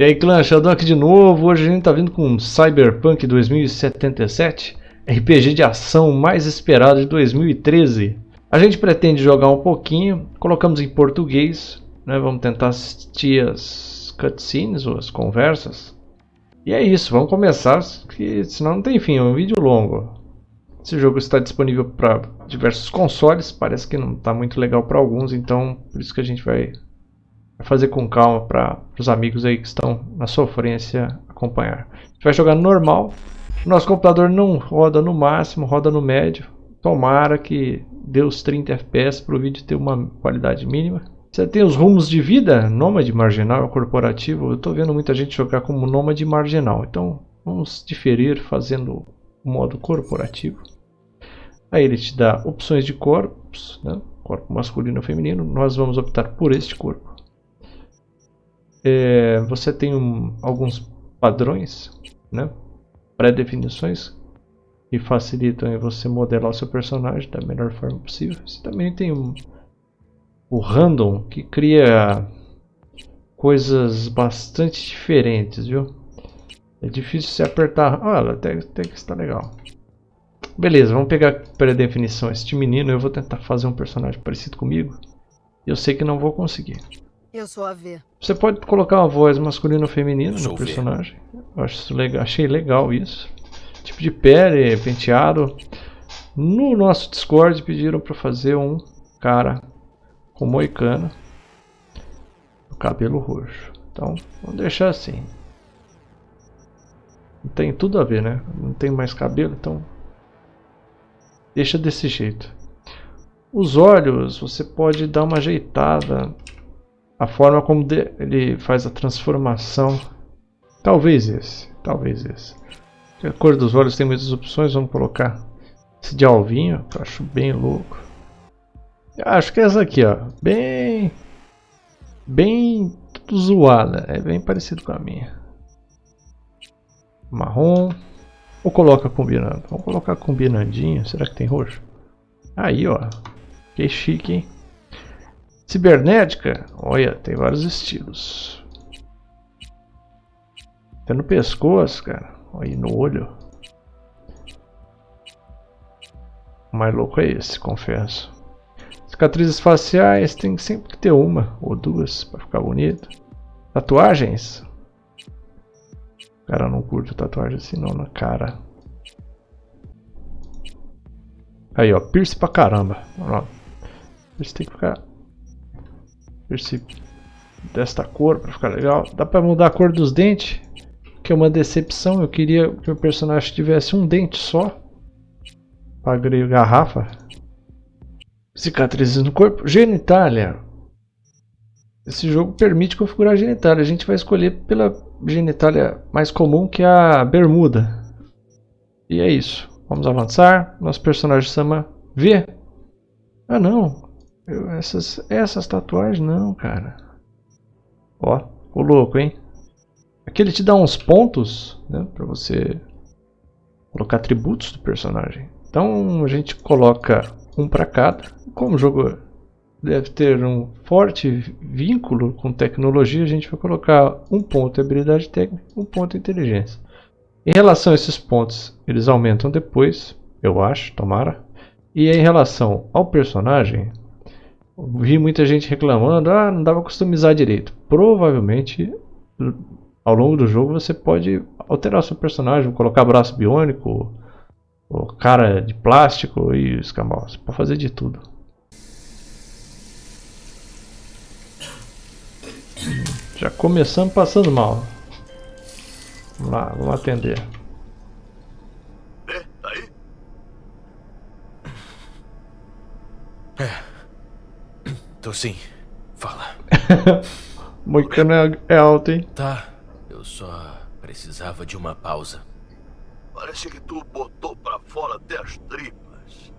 E aí clã, Sheldon aqui de novo, hoje a gente tá vindo com Cyberpunk 2077, RPG de ação mais esperado de 2013. A gente pretende jogar um pouquinho, colocamos em português, né? vamos tentar assistir as cutscenes ou as conversas. E é isso, vamos começar, que senão não tem fim, é um vídeo longo. Esse jogo está disponível para diversos consoles, parece que não está muito legal para alguns, então por isso que a gente vai fazer com calma para os amigos aí que estão na sofrência acompanhar. Gente vai jogar normal. Nosso computador não roda no máximo, roda no médio. Tomara que dê os 30 FPS para o vídeo ter uma qualidade mínima. Você tem os rumos de vida, nômade marginal corporativo. Eu estou vendo muita gente jogar como nômade marginal. Então vamos diferir fazendo o modo corporativo. Aí ele te dá opções de corpos, né? corpo masculino ou feminino. Nós vamos optar por este corpo. É, você tem um, alguns padrões, né? pré-definições que facilitam você modelar o seu personagem da melhor forma possível. Você também tem um, o random que cria coisas bastante diferentes, viu? É difícil se apertar. Olha, até, até que está legal. Beleza, vamos pegar pré-definição. Este menino, eu vou tentar fazer um personagem parecido comigo. Eu sei que não vou conseguir. Eu sou a V. Você pode colocar uma voz masculina ou feminina no personagem. Eu acho legal, achei legal isso. Tipo de pele, penteado. No nosso Discord pediram para fazer um cara com moicano. Cabelo roxo. Então, vamos deixar assim. Não tem tudo a ver, né? Não tem mais cabelo, então deixa desse jeito. Os olhos, você pode dar uma ajeitada a forma como ele faz a transformação. Talvez esse, talvez esse. A cor dos olhos tem muitas opções, vamos colocar esse de alvinho, que eu acho bem louco. Eu acho que é essa aqui, ó, bem bem zoada, é bem parecido com a minha. Marrom. Ou coloca combinando? Vamos colocar combinandinho. Será que tem roxo? Aí, ó. Que chique, hein? Cibernética, olha, tem vários estilos. Tem no pescoço, cara. Aí no olho. O mais louco é esse, confesso. Cicatrizes faciais tem sempre que ter uma ou duas para ficar bonito. Tatuagens. Cara, não curto tatuagem assim não na cara. Aí ó, pierce pra caramba. Pierce tem que ficar Perce desta cor para ficar legal. Dá para mudar a cor dos dentes, que é uma decepção. Eu queria que o personagem tivesse um dente só. Paguei garrafa. Cicatrizes no corpo. Genitália. Esse jogo permite configurar a genitália. A gente vai escolher pela genitália mais comum, que é a bermuda. E é isso. Vamos avançar. Nosso personagem chama V. Ah não, eu, essas, essas tatuagens não, cara. Ó, o louco, hein? Aqui ele te dá uns pontos, né? Pra você colocar atributos do personagem. Então a gente coloca um para cada. Como o jogo deve ter um forte vínculo com tecnologia, a gente vai colocar um ponto de habilidade técnica, um ponto de inteligência. Em relação a esses pontos, eles aumentam depois, eu acho, tomara. E em relação ao personagem, vi muita gente reclamando, ah, não dava customizar direito. Provavelmente, ao longo do jogo, você pode alterar seu personagem, colocar braço biônico, ou cara de plástico e escambau. Você pode fazer de tudo. Já começamos passando mal. Vamos lá, vamos atender. É, tá aí? É. Tô sim. Fala. Moicano é, é alto, hein? Tá. Eu só precisava de uma pausa. Parece que tu botou pra fora até as tripas.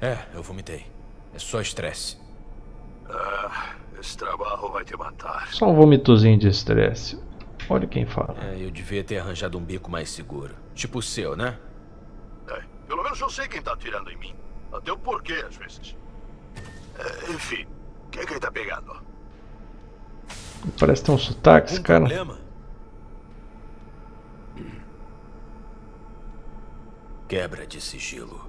É, eu vomitei. É só estresse. Ah, esse trabalho vai te matar. Só um vomitozinho de estresse. Olha quem fala. É, eu devia ter arranjado um bico mais seguro. Tipo o seu, né? É, pelo menos eu sei quem tá atirando em mim. Até o porquê, às vezes. É, enfim, quem é que ele tá pegando? Parece ter um sotaque, esse cara. problema? Quebra de sigilo.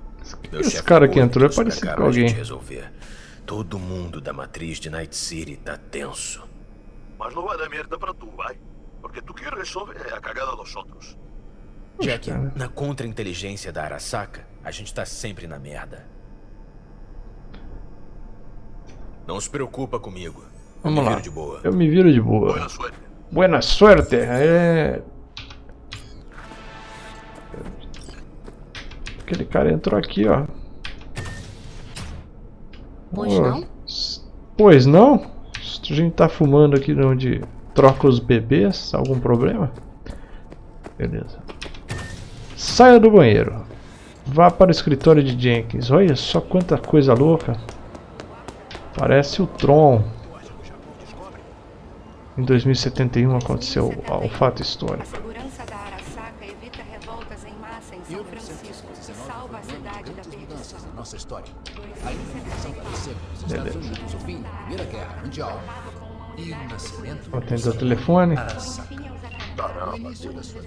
Meu Esse cara que entrou é parecido com alguém. resolver. Todo mundo da matriz de Night City tá tenso. Mas não vai dar merda pra tu, vai? Porque tu que resolve é a cagada dos outros. Jack, na contra-inteligência da Arasaka, a gente tá sempre na merda. Não se preocupa comigo. Eu Vamos me lá. viro de boa. Eu me viro de boa. Boa suerte. Buena suerte. É. Aquele cara entrou aqui, ó. Pois Ô, não? Pois não? A gente tá fumando aqui onde troca os bebês. Algum problema? Beleza. Saia do banheiro. Vá para o escritório de Jenkins. Olha só quanta coisa louca. Parece o Tron. Em 2071 aconteceu o fato A histórico. segurança da Arasaka evita revoltas em massa em São Francisco e salva a cidade da perdição. da nossa história. A independência apareceu nos Estados Unidos, o telefone. Caramba,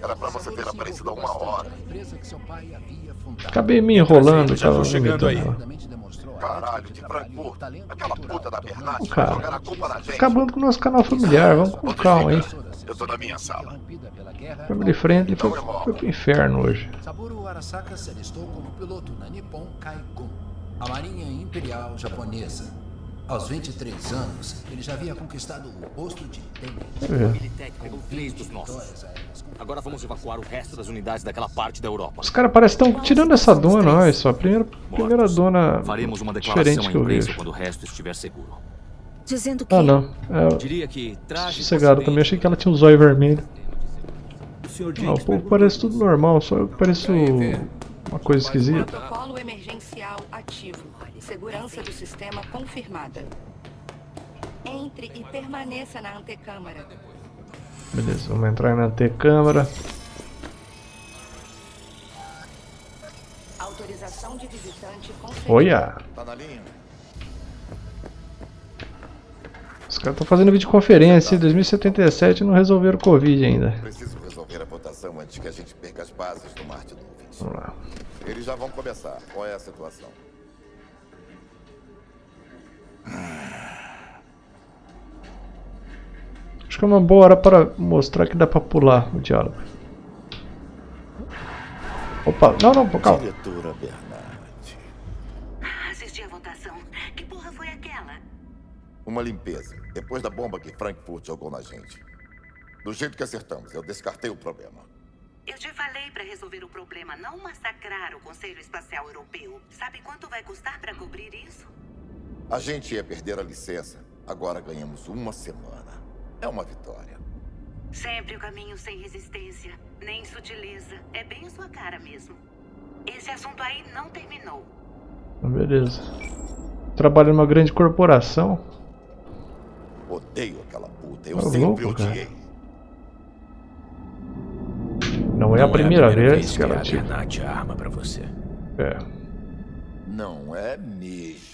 era pra você ter aparecido há uma hora. Acabei me enrolando. Já tô tava chegando aí. vomitando. Caralho, de talento Aquela puta da Bernat Cara, vai jogar a culpa na gente. Acabando com o nosso canal familiar. Vamos com calma, hein? Eu tô na minha sala. Family Friendly foi, foi pro inferno hoje. Saburo Arasaka se alistou como piloto na Nippon Kaikun, a marinha imperial japonesa. Aos 23 anos, ele já havia conquistado o posto de tenente. É. Pegou três dos nossos. Agora vamos evacuar o resto das unidades daquela parte da Europa. Os caras parecem estão tirando essa dona, olha só. a Primeira, primeira dona Faremos uma declaração diferente que eu imprensa vejo. quando o resto estiver seguro. Dizendo que Ah, não. É, Diria que traje sossegado também. Achei que ela tinha um zóio vermelho. Ah, o povo parece tudo normal, só eu que pareço uma coisa esquisita. Protocolo emergencial ativo. Segurança do sistema confirmada. Entre e permaneça na antecâmara. Beleza, vamos entrar na antecâmara. Autorização de visitante concedida. Olha! Tá na linha? Os caras estão fazendo videoconferência. Em 2077 e não resolveram o Covid ainda. Preciso resolver a votação antes que a gente perca as bases do Marte Nuvens. Vamos lá. Eles já vão começar. Qual é a situação? Acho que é uma boa hora para mostrar que dá pra pular o diálogo. Opa, não, não, calma. Diretora Bernard. Assisti a votação. Que porra foi aquela? Uma limpeza. Depois da bomba que Frankfurt jogou na gente. Do jeito que acertamos, eu descartei o problema. Eu te falei pra resolver o problema, não massacrar o Conselho Espacial Europeu. Sabe quanto vai custar pra cobrir isso? A gente ia perder a licença. Agora ganhamos uma semana. É uma vitória. Sempre o caminho sem resistência, nem sutileza. É bem a sua cara mesmo. Esse assunto aí não terminou. Beleza. Trabalha numa grande corporação. Odeio aquela puta. Eu Tá sempre louco, cara. odiei. Não é a primeira vez que que ela a tira. Arma pra você. É. Não é mesmo.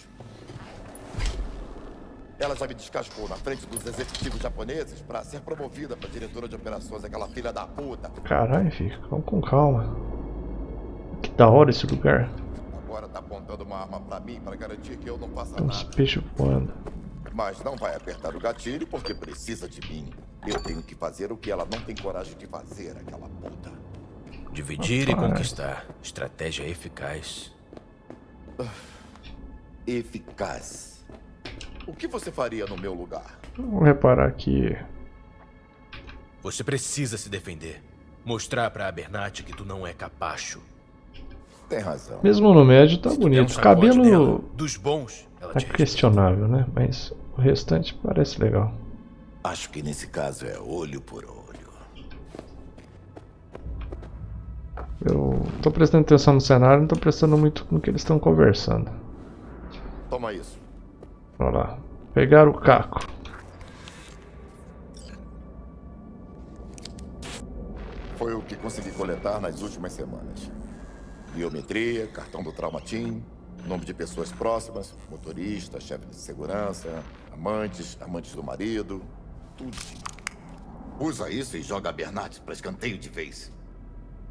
Ela já me descascou na frente dos executivos japoneses para ser promovida para diretora de operações, aquela filha da puta. Caralho, filho. Vamos com calma. Que da hora esse lugar. Agora tá apontando uma arma para mim para garantir que eu não faça Tem uns nada. peixes voando. Mas não vai apertar o gatilho porque precisa de mim. Eu tenho que fazer o que ela não tem coragem de fazer, aquela puta. Dividir e Rapaz. conquistar. Estratégia eficaz. Eficaz. O que você faria no meu lugar? Vamos reparar aqui. Você precisa se defender. Mostrar pra Bernat que tu não é capacho. Tem razão. Mesmo no médio tá Se der um bonito. O cabelo nela, dos bons, tá respeita. questionável, né? Mas o restante parece legal. Acho que nesse caso é olho por olho. Eu tô prestando atenção no cenário, não tô prestando muito no que eles estão conversando. Toma isso. Olha lá. Pegar o caco. Foi o que consegui coletar nas últimas semanas. Biometria, cartão do Traumatim, nome de pessoas próximas, motorista, chefe de segurança, amantes, amantes do marido. tudo. Usa isso e joga a Bernat para escanteio de vez.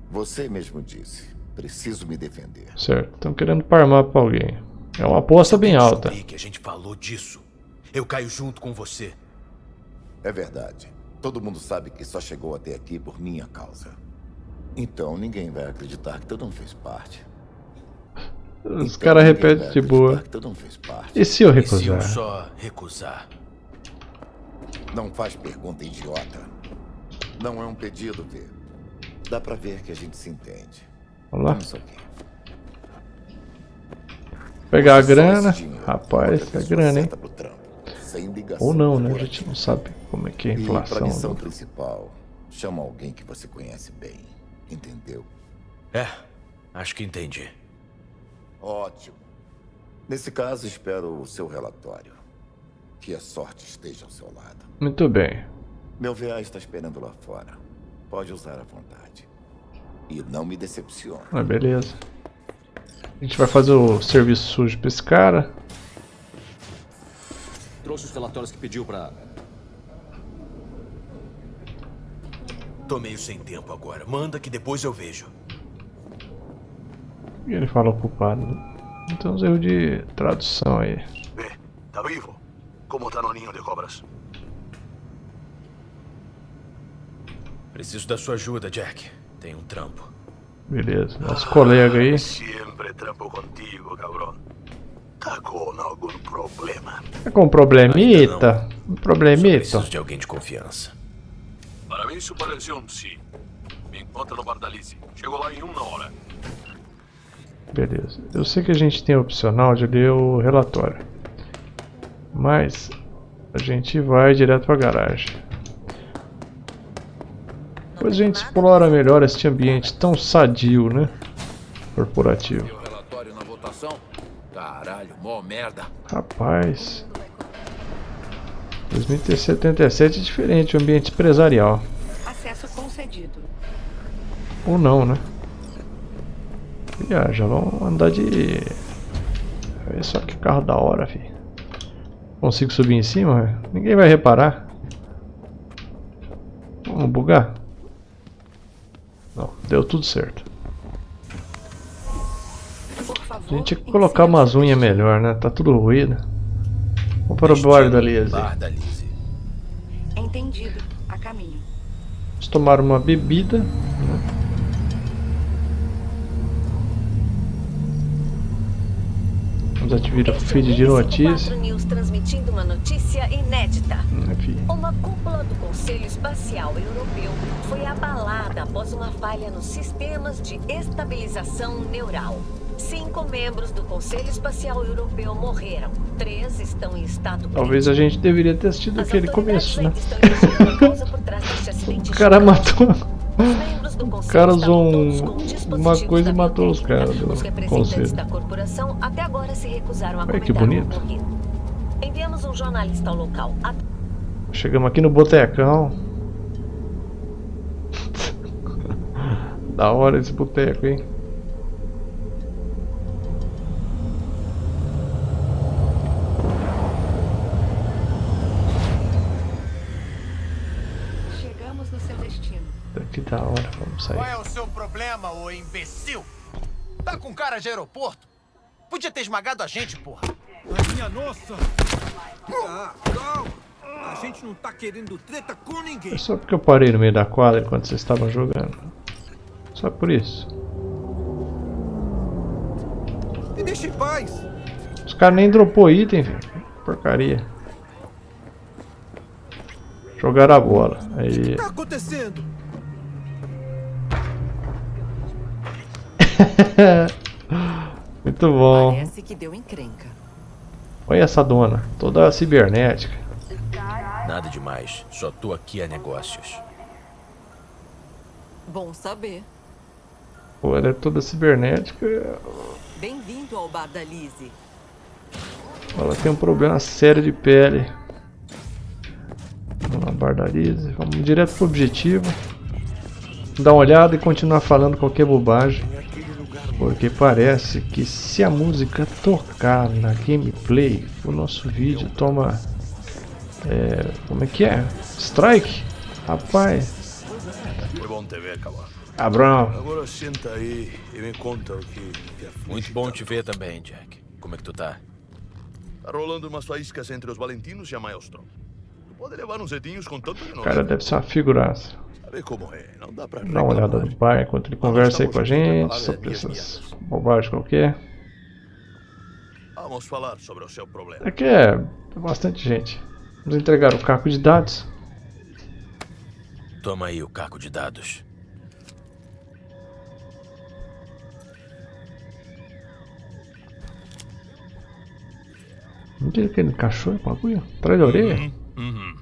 Você mesmo disse. Preciso me defender. Certo, estão querendo parmar pra alguém. É uma aposta bem alta. que a gente falou disso. Eu caio junto com você. É verdade. Todo mundo sabe que só chegou até aqui por minha causa. Então ninguém vai acreditar que tu não fez parte. Os caras repetem de boa. E se eu recusar? E se eu só recusar? Não faz pergunta idiota. Não é um pedido, Vê. Dá pra ver que a gente se entende. Vamos lá. Pegar a grana. Rapaz, é grana, hein? Ou não, né? A gente não sabe como é que é a inflação. E missão principal, chama alguém que você conhece bem. Entendeu? É, acho que entendi. Ótimo. Nesse caso, espero o seu relatório. Que a sorte esteja ao seu lado. Muito bem. Meu VA está esperando lá fora. Pode usar à vontade. E não me decepcione. Ah, beleza. A gente vai fazer o serviço sujo pra esse cara. Trouxe os relatórios que pediu pra... Tô meio sem tempo agora. Manda que depois eu vejo. E ele fala ocupado. Então uns erros de tradução aí. Vê, tá vivo? Como tá no ninho de cobras? Preciso da sua ajuda, Jack. Tem um trampo. Beleza, nosso colega aí. Sempre trampo contigo, cabrão. Tá com algum problema? Tá com problemita? Um problemita? Preciso de alguém de confiança. Para mim isso pareceu um sim. Me encontra no Bardalice. Chegou lá em uma hora. Beleza. Eu sei que a gente tem a opcional de ler o relatório. Mas a gente vai direto para a garagem. Depois a gente explora melhor este ambiente tão sadio, né? Corporativo. Caralho, mó merda. Rapaz. 2077 é diferente, o ambiente empresarial. Acesso concedido. Ou não, né? já vamos andar de... Olha só que carro da hora, fi. Consigo subir em cima? Ninguém vai reparar. Vamos bugar? Não, deu tudo certo. A gente tinha que colocar umas unhas melhor, né? Tá tudo ruído. Vamos para o bar da Lise. Entendido. A caminho. Vamos tomar uma bebida. Né? Vamos ativar o feed de notícias. Transmitindo uma notícia inédita. Uma cúpula do Conselho Espacial Europeu foi abalada após uma falha nos sistemas de estabilização neural. Cinco membros do Conselho Espacial Europeu morreram. Três estão em estado Talvez a gente deveria ter assistido aquele começo, né? o cara matou... O cara usou um, uma coisa e matou os caras do conselho. Olha que bonito. Um jornalista ao local. Chegamos aqui no botecão. da hora esse boteco, hein? Que da hora, vamos sair. Qual é o seu problema, ô imbecil? Tá com cara de aeroporto? Podia ter esmagado a gente, porra. A minha nossa! Ah, calma! A gente não tá querendo treta com ninguém. É só porque eu parei no meio da quadra enquanto vocês estavam jogando. Só por isso. Me deixa em paz! Os caras nem dropou item, velho. Porcaria. Jogaram a bola. Aí. O que tá acontecendo? Muito bom. Parece que deu encrenca. Olha essa dona, toda cibernética. Nada demais, só tô aqui a negócios. Bom saber. Pô, ela é toda cibernética. Bem-vindo ao bar da Lizzie. Ela tem um problema sério de pele. Vamos lá, bar da Lizzie. Vamos direto pro objetivo. Dar uma olhada e continuar falando qualquer bobagem. Porque parece que se a música tocar na gameplay, o nosso vídeo toma É, como é que é? Strike? Rapaz. É bom te ver, Camargo. Abrão. Agora senta aí e me conta o que aflige Muito bom te ver também, Jack. Como é que tu tá? Tá rolando umas faíscas entre os Valentinos e a Maelstrom. Tu pode levar uns edinhos com tanto que não O cara deve ser uma figuraça. Sabe como é? Não dá pra Dá uma olhada no bar enquanto ele conversa aí com a gente sobre essas bobagens qualquer. Vamos falar sobre o seu problema. Aqui é bastante gente. Vamos entregar o caco de dados. Toma aí o caco de dados. Não tem aquele cachorro com agulha? Atrás da orelha? Uhum. Uhum.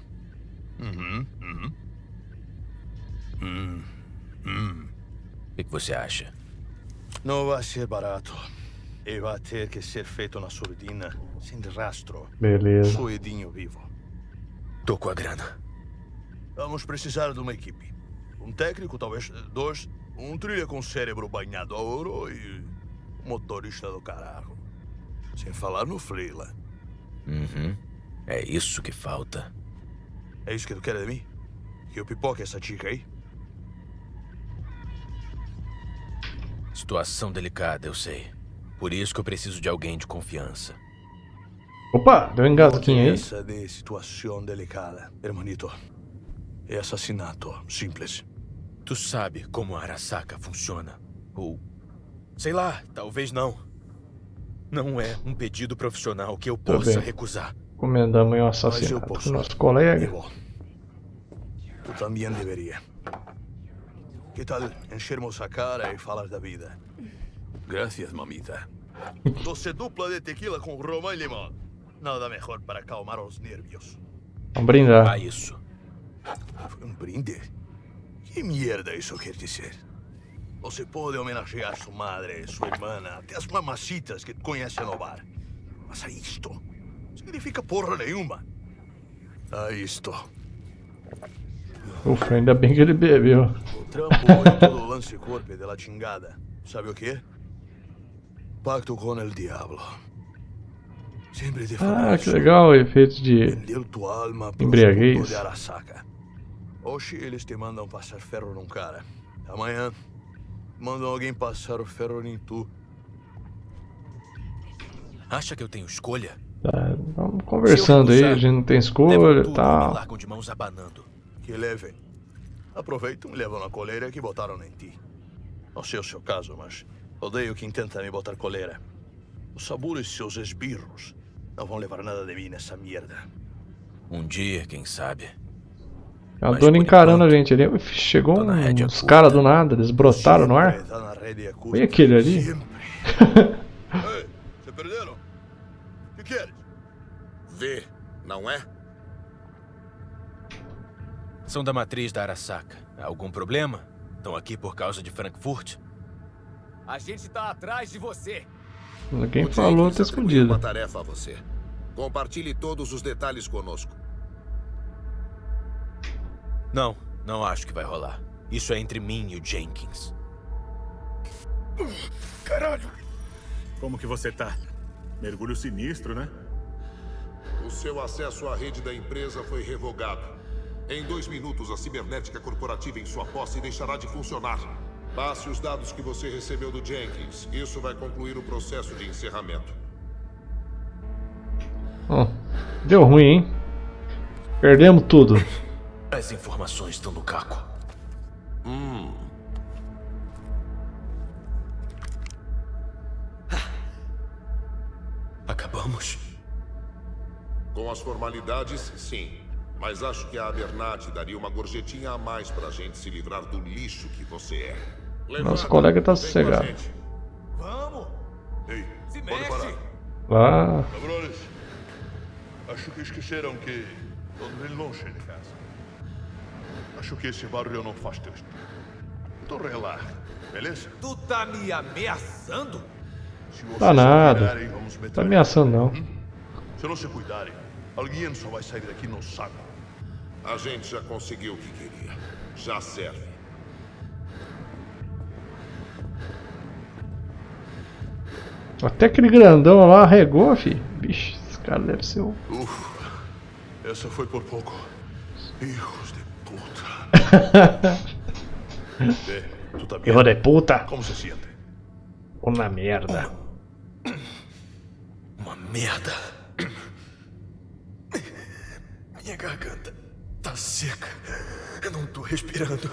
Uhum. Hum. Hum. O que, que você acha? Não vai ser barato. E vai ter que ser feito na surdina, sem rastro. Beleza. Suedinho vivo. Tô com a grana. Vamos precisar de uma equipe. Um técnico, talvez dois. Um trilha com cérebro banhado a ouro e um motorista do caralho. Sem falar no Freela. Uhum. É isso que falta. É isso que tu quer de mim? Que eu pipoque essa chica aí? Situação delicada, eu sei. Por isso que eu preciso de alguém de confiança. Opa, deu um engasguinho aí. Essa de situação delicada, hermanito. É assassinato, simples. Tu sabe como a Arasaka funciona? Ou. Sei lá, talvez não. Não é um pedido profissional que eu Tá possa bem. recusar. Comendamos aí um assassinato eu com nosso colega. Tu também deveria. Que tal enchermos a cara e falar da vida? Gracias, mamita. Doce dupla de tequila com romã e limão. Nada mejor para acalmar os nervios. Vamos brindar. Ah, isso. Foi um brinde? Que merda isso quer dizer? Você pode homenagear sua madre, sua irmã, até as mamacitas que conhece no bar. Mas a isto significa porra nenhuma. A isto. Ufa, ainda bem que ele bebeu. O trampo todo o lance corpo chingada. Sabe o? Pacto. Sempre te Ah, que legal o efeito de embriaguez. Hoje eles te mandam passar ferro num cara. Amanhã mandam alguém passar o ferro em tu. Acha que eu tenho escolha? Tá, vamos conversando aí, a gente não tem escolha e me tal. largam de mãos abanando. Que levem. Aproveitam e levam na coleira que botaram em ti. Não sei o seu caso, mas odeio quem tenta me botar coleira. Os Saburo e seus esbirros não vão levar nada de mim nessa merda. Um dia, quem sabe. A dona encarando a gente ali. Chegou uns caras do nada, eles brotaram no ar. Tá na rede acústica. Olha aquele ali. Ei, se perderam? O que queres? Vê, não é? São da matriz da Arasaka. Algum problema? Estão aqui por causa de Frankfurt? A gente tá atrás de você. Quem falou tá atribuiu escondido. uma tarefa a você. Compartilhe todos os detalhes conosco. Não, não acho que vai rolar. Isso é entre mim e o Jenkins. Caralho! Como que você tá? Mergulho sinistro, né? O seu acesso à rede da empresa foi revogado. Em dois minutos, a cibernética corporativa em sua posse deixará de funcionar. Passe os dados que você recebeu do Jenkins. Isso vai concluir o processo de encerramento. Ó, deu ruim, hein? Perdemos tudo. As informações estão no caco. Hum. Acabamos? Com as formalidades, sim. Mas acho que a Abernathy daria uma gorjetinha a mais pra gente se livrar do lixo que você é. Nosso colega tá sossegado. Vamos! Ei, Se pode mexe. parar. Lá. Cabrones, acho que esqueceram que estou bem longe de casa. Acho que esse barulho não faz teu estilo. Então relaxa, beleza? Tu tá me ameaçando? Se vocês Tá nada. virarem, vamos meter Tá ameaçando não. Se não se cuidarem, alguém só vai sair daqui no saco. A gente já conseguiu o que queria. Já serve. Até aquele grandão lá arregou, fi. Vixe, esse cara deve ser o. Ufa. Essa foi por pouco. Hijos de puta. Vê, tu tá bem? Hijo de puta. Como se sente? Uma merda. Uma merda. Minha garganta tá seca. Eu não tô respirando.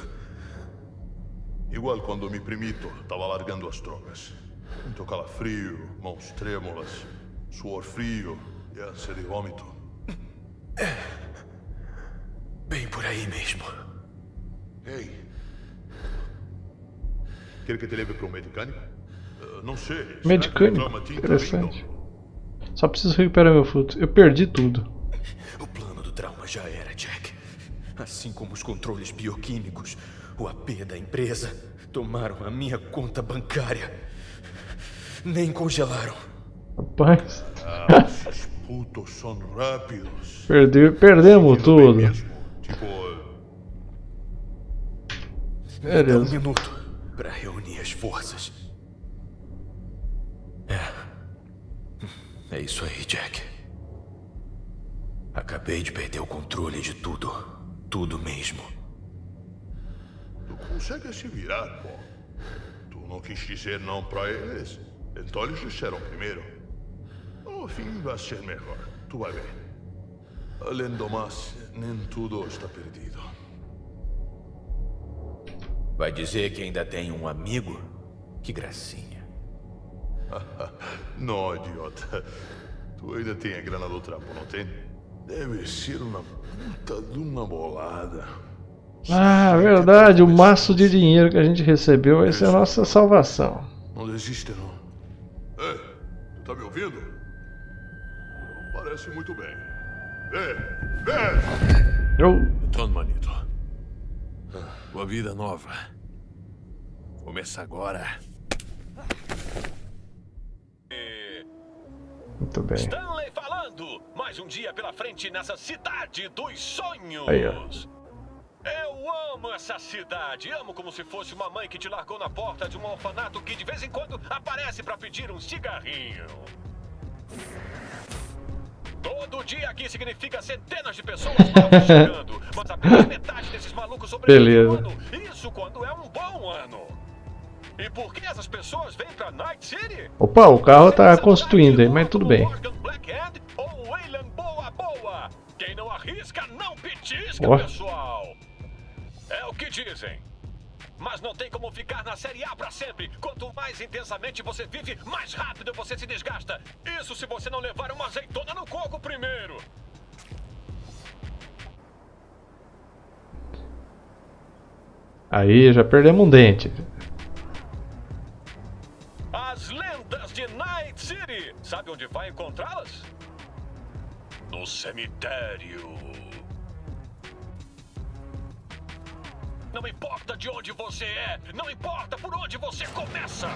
Igual quando mi primito tava largando as drogas. Muito calafrio, mãos trêmulas, suor frio e ânsia de vômito. Bem por aí mesmo. Ei. Quer que te leve para um medicânico? Uh, não sei. Medicânico. Interessante. Só preciso recuperar meu fruto. Eu perdi tudo. O plano do trauma já era, Jack. Assim como os controles bioquímicos, o AP da empresa, tomaram a minha conta bancária. Nem congelaram. Rapaz. Ah, esses putos são rápidos. Perdi, perdemos tudo. Tipo, Me dá um Beleza. minuto para reunir as forças. É. É isso aí, Jack. Acabei de perder o controle de tudo. Tudo mesmo. tu consegue se virar, pô. Tu não quis dizer não pra eles. Então eles disseram primeiro. No fim vai ser melhor. Tu vai ver. Além do mais, nem tudo está perdido. Vai dizer que ainda tem um amigo? Que gracinha. não, idiota. Tu ainda tem a grana do trampo, não tem? Deve ser uma puta de uma bolada. Ah, verdade. O maço de dinheiro que a gente recebeu vai ser a nossa salvação. Não desiste, não. Ei, tu tá me ouvindo? Parece muito bem. Vê, vê! Eu. Então, manito. Uma vida nova. Começa agora. Muito bem. Mais um dia pela frente nessa cidade dos sonhos! Aí. Eu amo essa cidade. Amo como se fosse uma mãe que te largou na porta de um orfanato que de vez em quando aparece pra pedir um cigarrinho. Todo dia aqui significa centenas de pessoas chegando, mas apenas metade desses malucos sobrevivem ano. Isso quando é um bom ano. E por que essas pessoas vêm pra Night City? Opa, o carro tá constituindo aí, mas tudo bem. Blackhand Quem não arrisca, não petisca, Ó. pessoal. É o que dizem. Mas não tem como ficar na Série A pra sempre. Quanto mais intensamente você vive, mais rápido você se desgasta. Isso se você não levar uma azeitona no coco primeiro. Aí já perdemos um dente. As lendas de Night City. Sabe onde vai encontrá-las? No cemitério. Não importa de onde você é, não importa por onde você começa.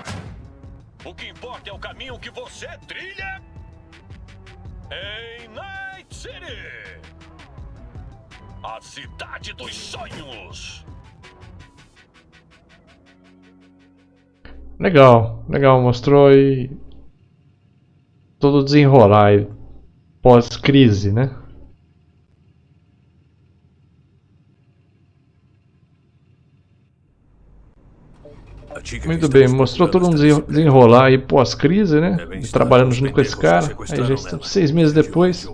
O que importa é o caminho que você trilha em Night City. A cidade dos sonhos. Legal, legal, mostrou aí todo desenrolar pós-crise, né? Muito bem, mostrou todo um desen- desenrolar aí pós-crise, né? Trabalhando junto com esse cara. Aí já estamos seis meses depois.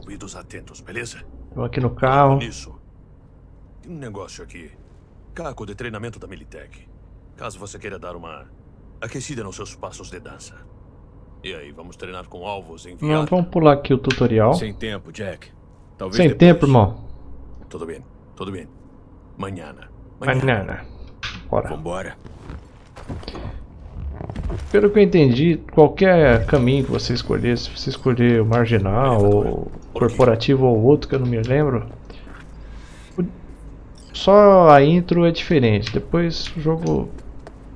Eu aqui no carro. Tem um negócio aqui. Caco de treinamento da Militech. Caso você queira dar uma aquecida nos seus passos de dança. E aí, vamos treinar com alvos Não, enviados? vamos pular aqui o tutorial. Sem tempo, Jack. Talvez Sem depois. tempo, irmão. Tudo bem, tudo bem. Manhã. Banana. Bora. Vambora. Pelo que eu entendi, qualquer caminho que você escolher, se você escolher o marginal, ou corporativo ou outro que eu não me lembro, só a intro é diferente. Depois o jogo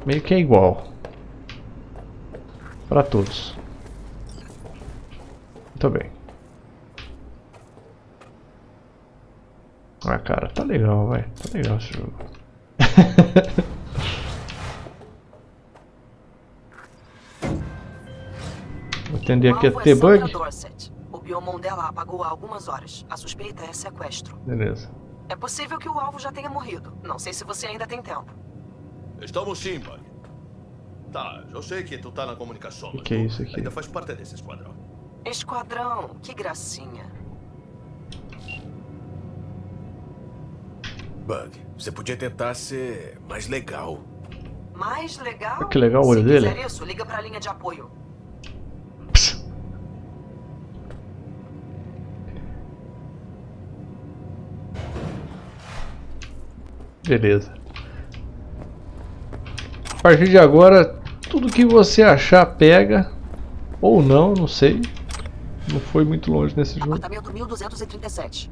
meio que é igual para todos. Muito bem. Ah, cara, tá legal, vai. Tá legal esse jogo. Vou atender aqui a é T-Bug. Dorset. O biomon dela apagou há algumas horas. A suspeita é sequestro. Beleza. É possível que o alvo já tenha morrido. Não sei se você ainda tem tempo. Estamos sim, Bug. Tá, eu sei que tu tá na comunicação. O que, é isso aqui? Ainda faz parte desse esquadrão. Esquadrão, que gracinha. Bug, você podia tentar ser mais legal. Mais legal? Que legal o olho Se dele. quiser isso, liga pra linha de apoio. Beleza. A partir de agora, tudo que você achar pega. Ou não, não sei. Não foi muito longe nesse jogo. Apartamento 1237.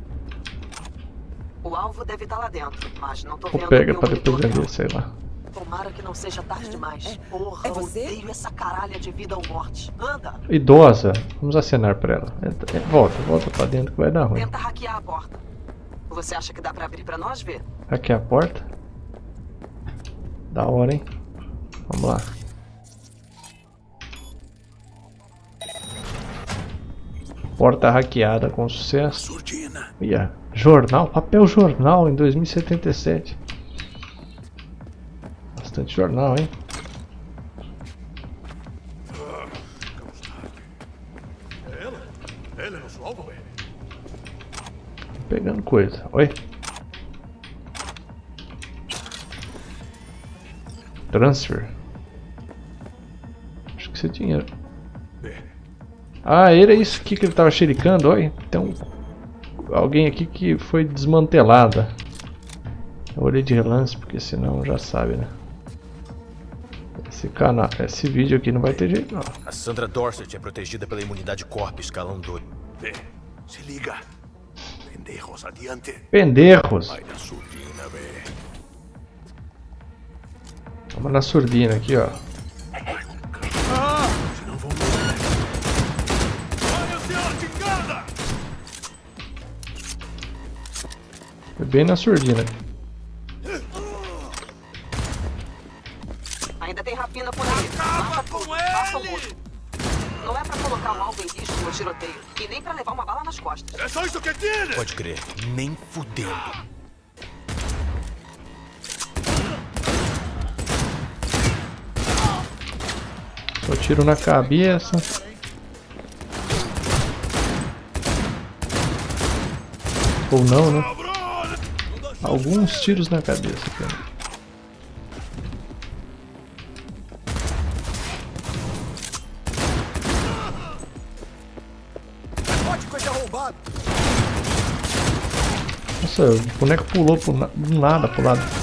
O alvo deve estar lá dentro, mas não tô Ou vendo pega pra depois vender, sei lá. Tomara que não seja tarde demais. Porra, É você? odeio essa caralha de vida ou morte. Anda, Idosa, vamos acenar pra ela. Entra- é, Volta, volta pra dentro que vai dar ruim. tenta hackear a porta. Você acha que dá pra abrir pra nós ver? É a porta. Da hora, hein? Vamos lá. Porta hackeada com sucesso. Ia. Jornal, papel jornal em 2077. Bastante jornal, hein? Pegando coisa. Oi. Transfer. Acho que isso é dinheiro. Ah, era isso aqui que ele tava xericando, olha. Tem um, alguém aqui que foi desmantelada. Eu olhei de relance, porque senão já sabe, né? Esse canal, esse vídeo aqui não vai ter jeito não. A Sandra Dorset é protegida pela imunidade Corp escalão 2. Vê, se liga. Pendejos, adiante. Pendejos. Vai na surdina, vê. Vamos na surdina aqui, ó. Bem na surdina. Ainda tem rapina por aí. Faça o mudo. Não é pra colocar o alvo em risco no tiroteio. E nem pra levar uma bala nas costas. É só isso que tiene! Pode crer, nem fudendo. Só tiro na cabeça. Ou não, né? Alguns tiros na cabeça. Cara. Nossa, o boneco pulou pro na- do nada pro lado.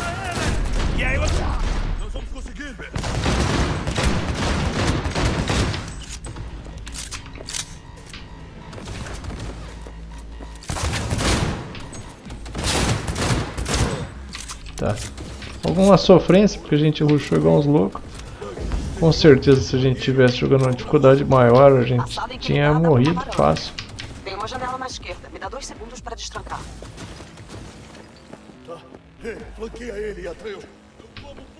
Alguma sofrência, porque a gente rushou igual uns loucos. Com certeza, se a gente tivesse jogando uma dificuldade maior, a gente tinha morrido fácil. Tem uma janela na esquerda. Me dá dois segundos pra destrancar. Tá. Ei, flanqueia ele, Atreus.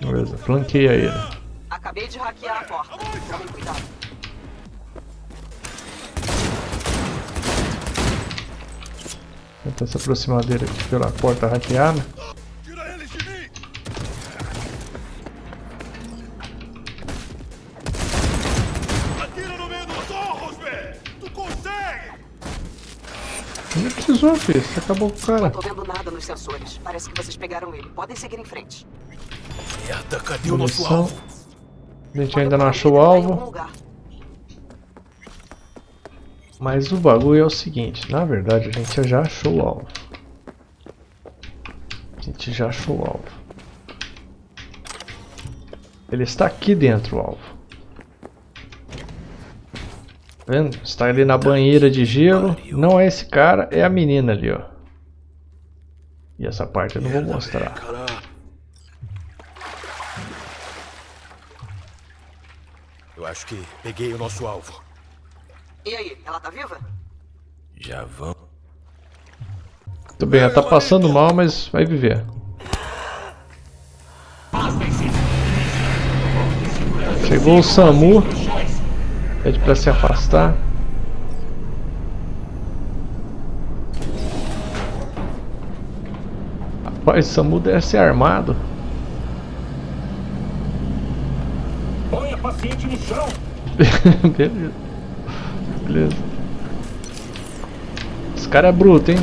Beleza, flanqueia ele. Acabei de hackear a porta. Tomem cuidado. Tentar se aproximar dele aqui pela porta hackeada. Precisou, filho. Você acabou com o cara. Não tô vendo nada nos sensores. Parece que vocês pegaram ele. Podem seguir em frente. Merda, cadê o nosso alvo? A gente ainda não achou o em algum alvo. lugar. Mas o bagulho é o seguinte, na verdade a gente já achou o alvo. A gente já achou o alvo. Ele está aqui dentro, o alvo. Vendo? Está ali na banheira de gelo. Não é esse cara, é a menina ali, ó. E essa parte eu não vou mostrar. Eu acho que peguei o nosso alvo. E aí, ela tá viva? Já vamos. Muito bem, ela tá passando mal, mas vai viver. Chegou o Samu. É Pede pra se afastar. Rapaz, o Samu deve ser armado. Põe a paciente no chão. Beleza. Beleza. Esse cara é bruto, hein?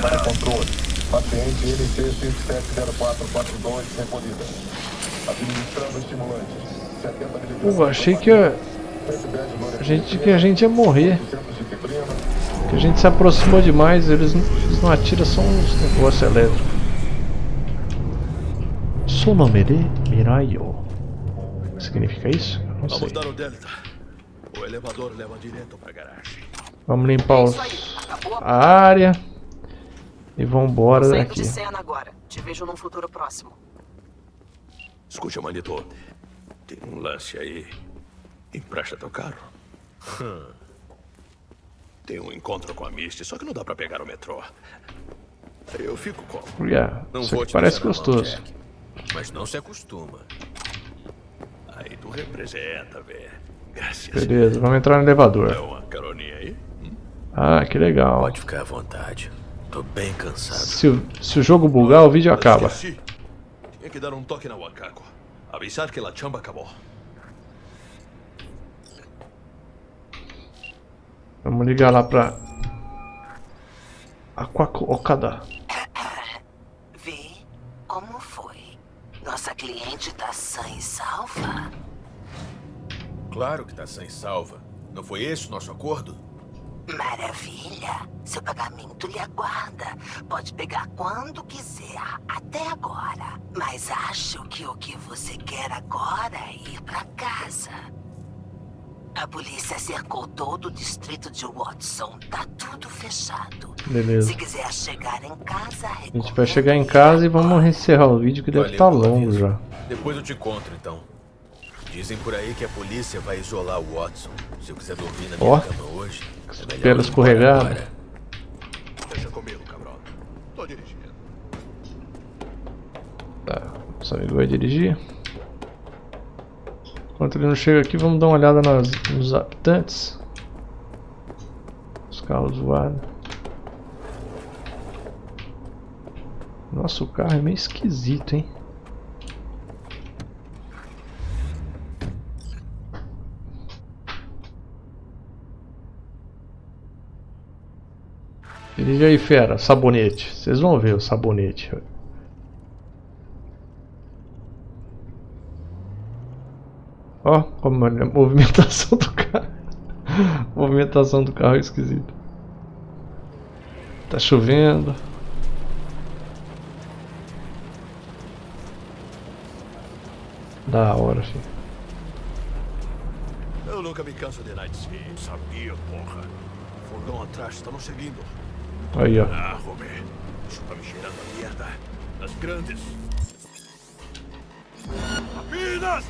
para controle. Paciente NC 570442 recolhida. Administrando estimulantes. 70 Pô, achei que a... a gente que a gente ia morrer. Que a gente se aproximou demais, eles não, eles não atiram só uns negócios elétricos. Sonomere Mirayo. O que significa isso? Não sei. Vamos dar o delta. O elevador leva direto pra garagem. Vamos limpar os... a área. E vamos embora Saindo daqui. de cena agora. Te vejo num futuro próximo. Escute, Manito. Tem um lance aí. Empresta teu carro. Tem um encontro com a Misty, só que não dá pra pegar o metrô. Eu fico como? Yeah, Não isso vou te parece mão, gostoso. Jack. Mas não se acostuma. Aí tu representa, velho. Graças. Beleza, vamos entrar no elevador. É uma caroninha aí? Ah, que legal. Pode ficar à vontade. Tô bem cansado. Se o, se o jogo bugar, o vídeo acaba. Tinha que dar um toque na Wakako. Avisar que a chamba acabou. Vamos ligar lá pra... Aquaco Okada. Vê como foi. Nossa cliente tá sã e salva? Claro que tá sem salva. Não foi esse o nosso acordo? Maravilha. Seu pagamento lhe aguarda. Pode pegar quando quiser, até agora. Mas acho que o que você quer agora é ir pra casa. A polícia cercou todo o distrito de Watson. Tá tudo fechado. Beleza. Se quiser chegar em casa, A gente vai chegar em casa e vamos encerrar o vídeo que deve estar longo já. Depois eu te encontro, então. Dizem por aí que a polícia vai isolar o Watson. Se eu quiser dormir na minha Ó. cama hoje, é melhor escorregada. embora. Deixa comigo, cabrão. Tô dirigindo. Tá, nosso amigo vai dirigir. Enquanto ele não chega aqui, vamos dar uma olhada nas, nos habitantes. Os carros voados. Nossa, o carro é meio esquisito, hein? Dirige aí, fera. Sabonete. Vocês vão ver o sabonete. Ó, como é a movimentação do carro. movimentação do carro é esquisita. Tá chovendo. Da hora, filho. Eu nunca me canso de Night. Sabia, porra. Fogão atrás, estamos seguindo. Aí, ó. Ah, Romé. Isso tá me cheirando a merda. Das grandes. Apenas!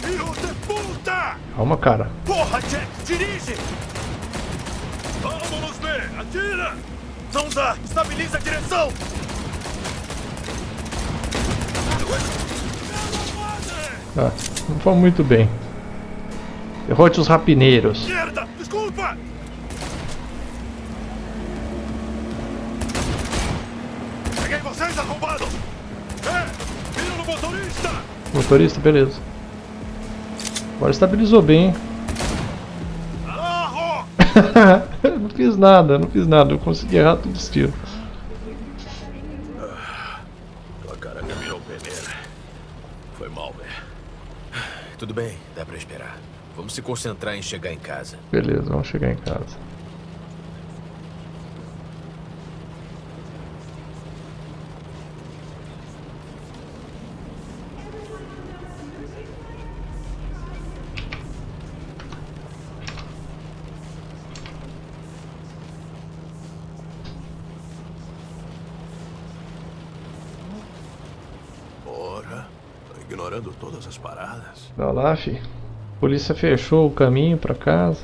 Filho de puta! Calma, cara. Porra, Jack, dirige! Vamos ver! Atira! Zonda, estabiliza a direção! Ah, não foi muito bem. Derrote os rapineiros. Merda! Desculpa! Vocês, arrombados! É! Vira no motorista! Motorista, beleza. Agora estabilizou bem. hein? não fiz nada, não fiz nada. Eu consegui errar tudo os tiros. Tua cara virou peneira. Foi mal, velho. Tudo bem, dá pra esperar. Vamos se concentrar em chegar em casa. Beleza, vamos chegar em casa. Porra, tô as paradas. Vai lá, fi. A polícia fechou o caminho pra casa.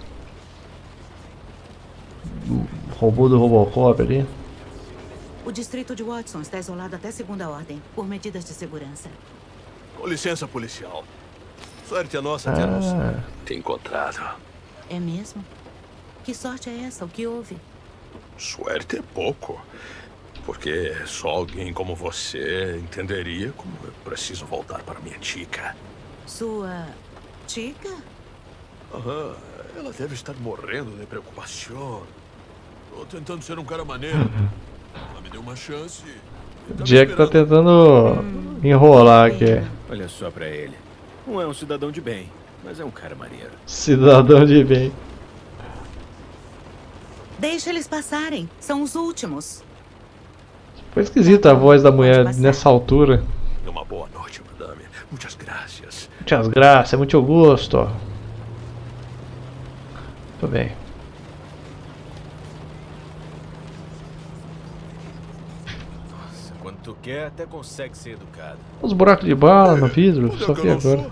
Robô do Robocop ali. O distrito de Watson está isolado até segunda ordem, por medidas de segurança. Com licença, policial. Sorte a nossa termos Ah. te encontrado. É mesmo? Que sorte é essa? O que houve? Suerte é pouco. Porque só alguém como você entenderia como eu preciso voltar para minha tica. Sua tica? Aham, ela deve estar morrendo de preocupação. Tô tentando ser um cara maneiro. Ela me deu uma chance. Jack tá tentando enrolar aqui. Olha só pra ele. Não é um cidadão de bem, mas é um cara maneiro. Cidadão de bem. Deixa eles passarem. São os últimos. Foi esquisita a voz da mulher nessa altura. Uma boa noite, madame. Muitas graças. Muitas graças, muito gosto. Muito bem. Nossa, quando tu quer, até consegue ser educado. Os buracos de bala no vidro, só vi agora.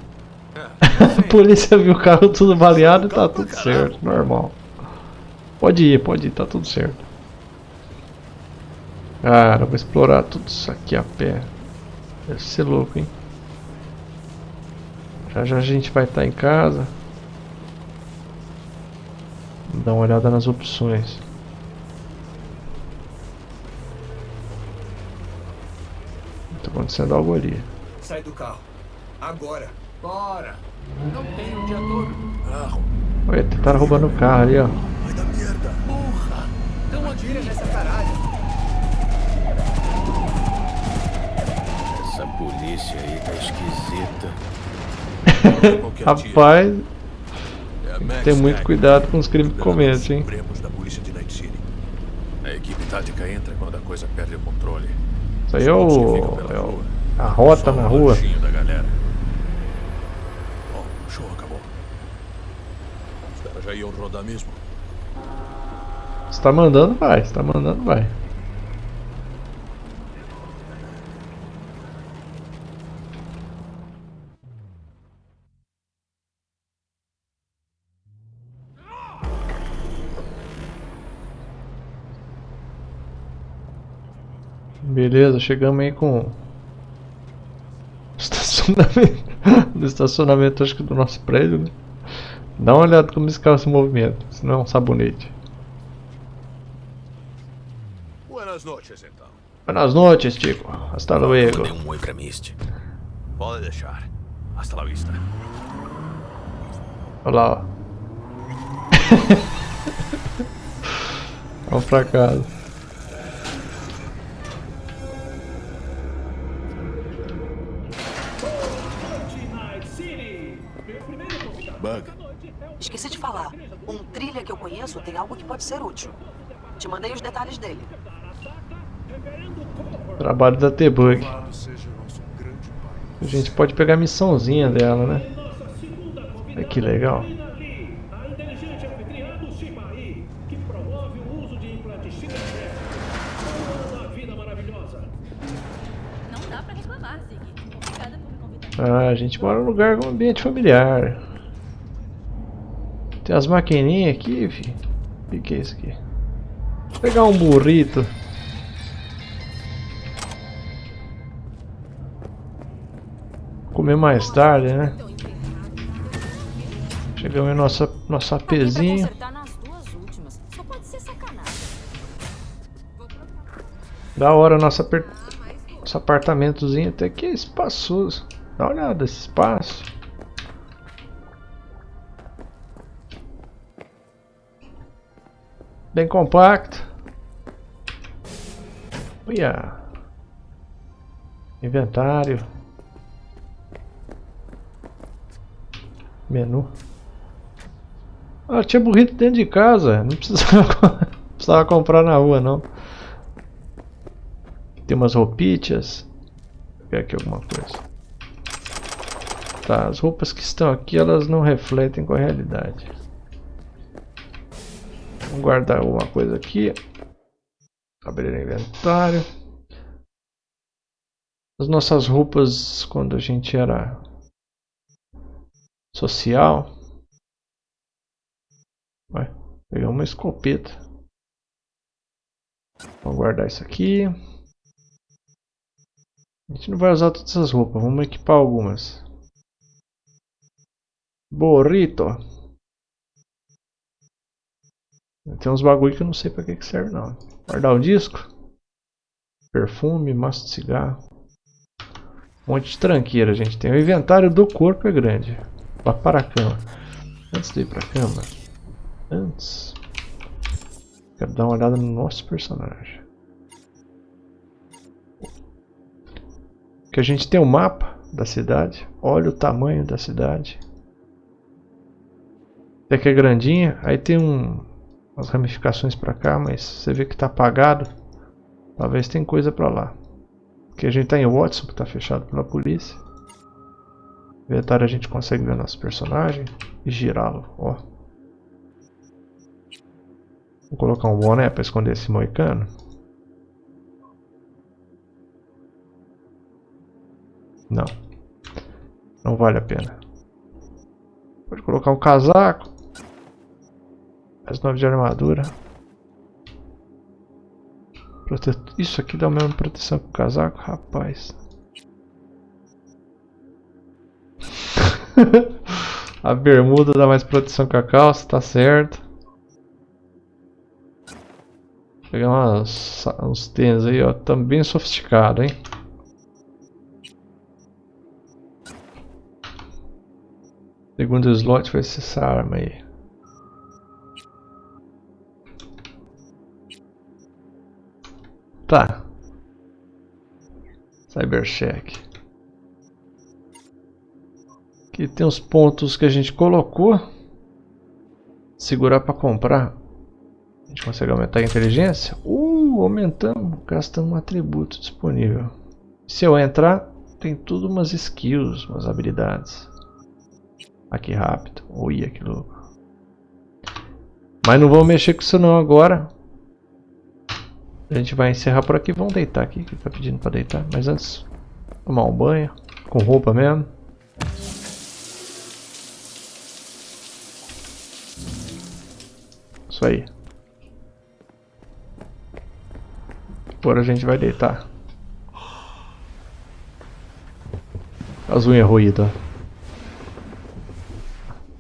A polícia viu o carro tudo baleado e tá tudo certo, normal. Pode ir, pode ir, tá tudo certo. Cara, vou explorar tudo isso aqui a pé. Deve ser louco, hein? Já já a gente vai estar em casa. Dar uma olhada nas opções. Tá acontecendo algo ali. Sai do carro. Agora. Bora. Não tem o dia todo. Carro. Olha, tentaram roubando o carro ali, ó. Vai dar merda. Porra. Então atira nessa caralho. Aí tá esquisita. Rapaz, tem que ter muito cuidado com os crimes que comete, hein? A equipe tática entra quando a coisa perde o controle. Isso aí é o, é o a rota na rua. Da galera. Bom, o show acabou. Os caras já iam rodar mesmo. Se tá mandando, vai. Se tá mandando, vai. Beleza, chegamos aí com estacionamento, do estacionamento acho que do nosso prédio, né? Dá uma olhada como esse carro se movimenta, senão é um sabonete. Buenas noches, então. Buenas noches, Chico. Hasta luego. Mandei um oi pra Misty. Pode deixar. Hasta la vista. Olha lá, ó. Vamos pra casa. Tem algo que pode ser útil. Te mandei os detalhes dele. Trabalho da T-Bug. A gente pode pegar a missãozinha dela, né? Olha que legal. Ah, a gente mora num lugar com ambiente familiar. Tem as maquininhas aqui, fi. O que, que é isso aqui? Vou pegar um burrito. Comer mais tarde, né? Chegamos em nossa, ser sacanagem. Da hora nosso apartamentozinho até que é espaçoso. Dá uma olhada esse espaço. Bem compacto. Olha. Inventário. Menu. Ah, tinha burrito dentro de casa. Não precisava, precisava comprar na rua, não. Tem umas roupitas. Vou pegar aqui alguma coisa. Tá, as roupas que estão aqui, elas não refletem com a realidade. Vamos guardar alguma coisa aqui. Abrir o inventário. As nossas roupas quando a gente era social. Vai, pegar uma escopeta. Vamos guardar isso aqui. A gente não vai usar todas essas roupas, vamos equipar algumas. Burrito. Tem uns bagulho que eu não sei pra que, que serve não. Guardar o disco. Perfume, maço de cigarro. Um monte de tranqueira, gente. Tem o inventário do corpo é grande. Vá para a cama. Antes de ir para cama. Antes. Quero dar uma olhada no nosso personagem. Que a gente tem o um mapa da cidade. Olha o tamanho da cidade. Até que é grandinha. Aí tem um, umas ramificações para cá, mas você vê que está apagado. Talvez tem coisa para lá. Aqui a gente está em Watson, que está fechado pela polícia. Inventário a gente consegue ver nosso personagem e girá-lo, ó. Vou colocar um boné para esconder esse moicano. Não. Não vale a pena. Pode colocar um casaco. Mais 9 de armadura. Prote... Isso aqui dá a mesma proteção que o casaco, rapaz. a bermuda dá mais proteção que a calça, tá certo. Vou pegar umas, uns tênis aí, ó, também sofisticado, hein. Segundo slot vai ser essa arma aí. Tá. Cybercheck. Aqui tem os pontos que a gente colocou. Segurar para comprar. A gente consegue aumentar a inteligência? Uh, aumentamos, gastando um atributo disponível. Se eu entrar, tem tudo umas skills, umas habilidades. Aqui rápido. Ui, que louco. Mas não vamos mexer com isso não agora. A gente vai encerrar por aqui. Vamos deitar aqui, que tá pedindo para deitar. Mas antes, tomar um banho. Com roupa mesmo. Isso aí. Agora a gente vai deitar. As unhas roídas.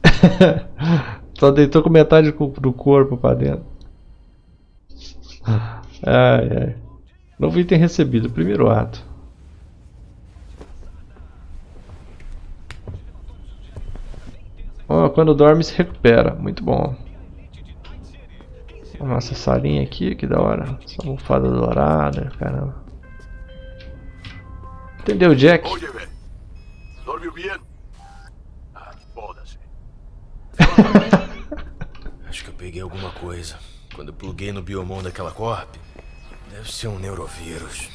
Só deitou com metade do corpo pra dentro. Ai, ai. Novo item recebido, primeiro ato. Oh, quando dorme se recupera, muito bom. A nossa salinha aqui, que da hora. Essa almofada dourada, caramba. Entendeu, Jack? Dormiu bem? Ah, foda-se. Acho que eu peguei alguma coisa. Quando eu pluguei no biomon daquela corp. Deve ser um neurovírus.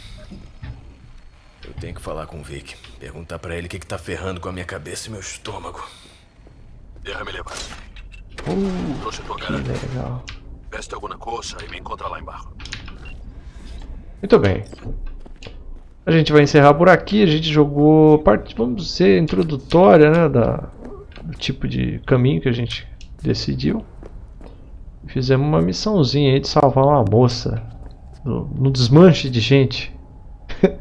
Eu tenho que falar com o Vic. Perguntar pra ele o que, que tá ferrando com a minha cabeça e meu estômago. Déjame levar. Uh, Trouxe tua legal. Veste alguma coisa e me encontra lá embaixo. Muito bem. A gente vai encerrar por aqui. A gente jogou parte, vamos dizer, introdutória, né, da, do tipo de caminho que a gente decidiu. Fizemos uma missãozinha aí de salvar uma moça no, no desmanche de gente.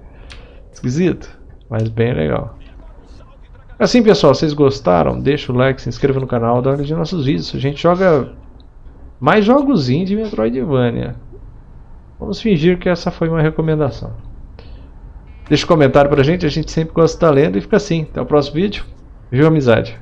Esquisito, mas bem legal. Assim pessoal, vocês gostaram? Deixa o like, se inscreva no canal, dá uma nos nossos vídeos. A gente joga mais jogos de Metroidvania. Vamos fingir que essa foi uma recomendação. Deixa um comentário pra gente, a gente sempre gosta de estar lendo e fica assim. Até o próximo vídeo. Viva amizade!